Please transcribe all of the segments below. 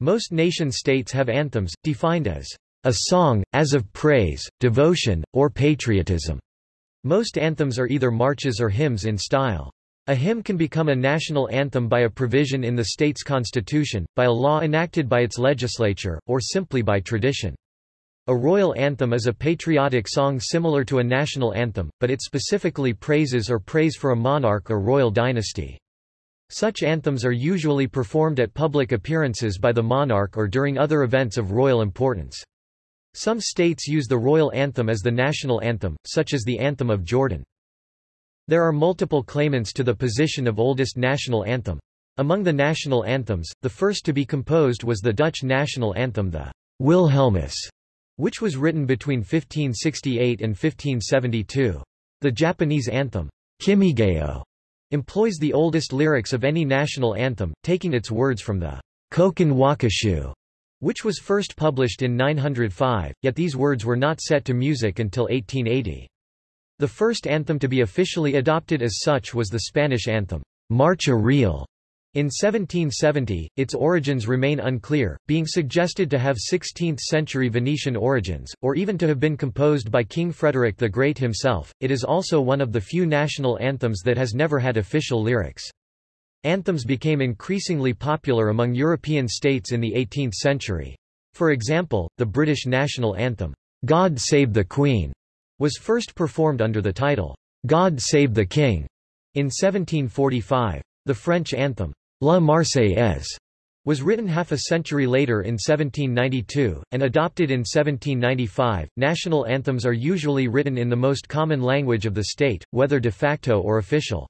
Most nation-states have anthems, defined as a song, as of praise, devotion, or patriotism. Most anthems are either marches or hymns in style. A hymn can become a national anthem by a provision in the state's constitution, by a law enacted by its legislature, or simply by tradition. A royal anthem is a patriotic song similar to a national anthem, but it specifically praises or prays for a monarch or royal dynasty. Such anthems are usually performed at public appearances by the monarch or during other events of royal importance. Some states use the royal anthem as the national anthem, such as the Anthem of Jordan. There are multiple claimants to the position of oldest national anthem. Among the national anthems, the first to be composed was the Dutch national anthem the Wilhelmus, which was written between 1568 and 1572. The Japanese anthem, Kimigayo, employs the oldest lyrics of any national anthem, taking its words from the Kokin Wakashu, which was first published in 905, yet these words were not set to music until 1880. The first anthem to be officially adopted as such was the Spanish anthem, Marcha Real. In 1770, its origins remain unclear, being suggested to have 16th-century Venetian origins, or even to have been composed by King Frederick the Great himself. It is also one of the few national anthems that has never had official lyrics. Anthems became increasingly popular among European states in the 18th century. For example, the British national anthem, God Save the Queen, was first performed under the title, God Save the King, in 1745. The French anthem, La Marseillaise, was written half a century later in 1792, and adopted in 1795. National anthems are usually written in the most common language of the state, whether de facto or official.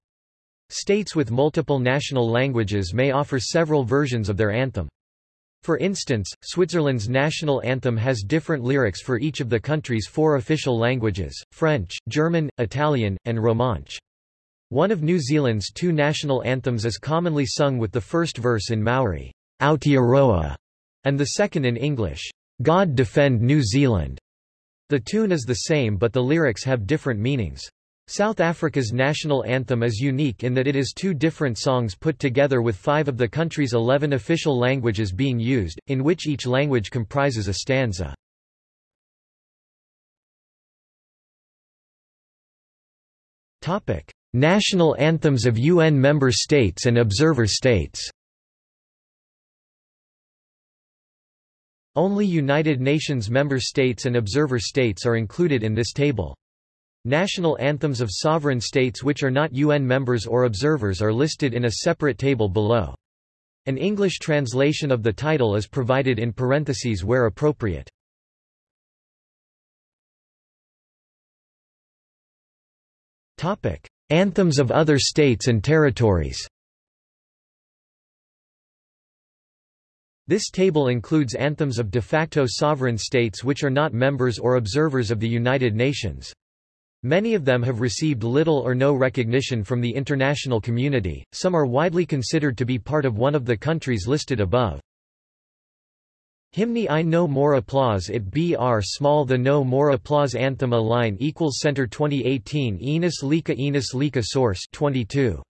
States with multiple national languages may offer several versions of their anthem. For instance, Switzerland's national anthem has different lyrics for each of the country's four official languages, French, German, Italian, and Romansh. One of New Zealand's two national anthems is commonly sung with the first verse in Maori, Aotearoa, and the second in English, God Defend New Zealand. The tune is the same but the lyrics have different meanings. South Africa's national anthem is unique in that it is two different songs put together with five of the country's eleven official languages being used, in which each language comprises a stanza. National anthems of UN member states and observer states Only United Nations member states and observer states are included in this table. National anthems of sovereign states which are not UN members or observers are listed in a separate table below. An English translation of the title is provided in parentheses where appropriate. Anthems of other states and territories This table includes anthems of de facto sovereign states which are not members or observers of the United Nations. Many of them have received little or no recognition from the international community, some are widely considered to be part of one of the countries listed above. Hymni I No More Applause It Br Small The No More Applause Anthem A line equals Center 2018 Enos Lika Enos Lika Source 22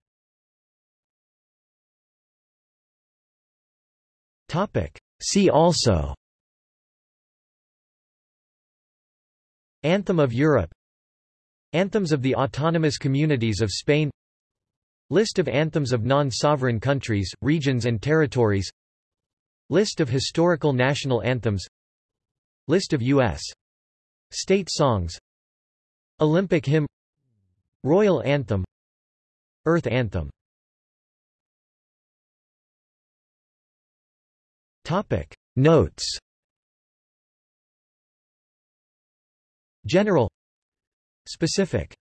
Topic. See also Anthem of Europe Anthems of the Autonomous Communities of Spain List of anthems of non-sovereign countries, regions and territories List of historical national anthems. List of U.S. state songs. Olympic hymn. Royal anthem. Earth anthem. Topic. Notes. General. Specific.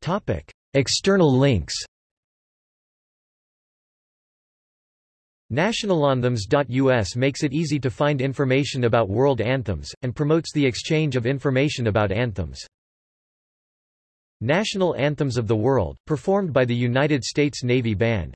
Topic. External links Nationalanthems.us makes it easy to find information about world anthems, and promotes the exchange of information about anthems. National Anthems of the World, performed by the United States Navy Band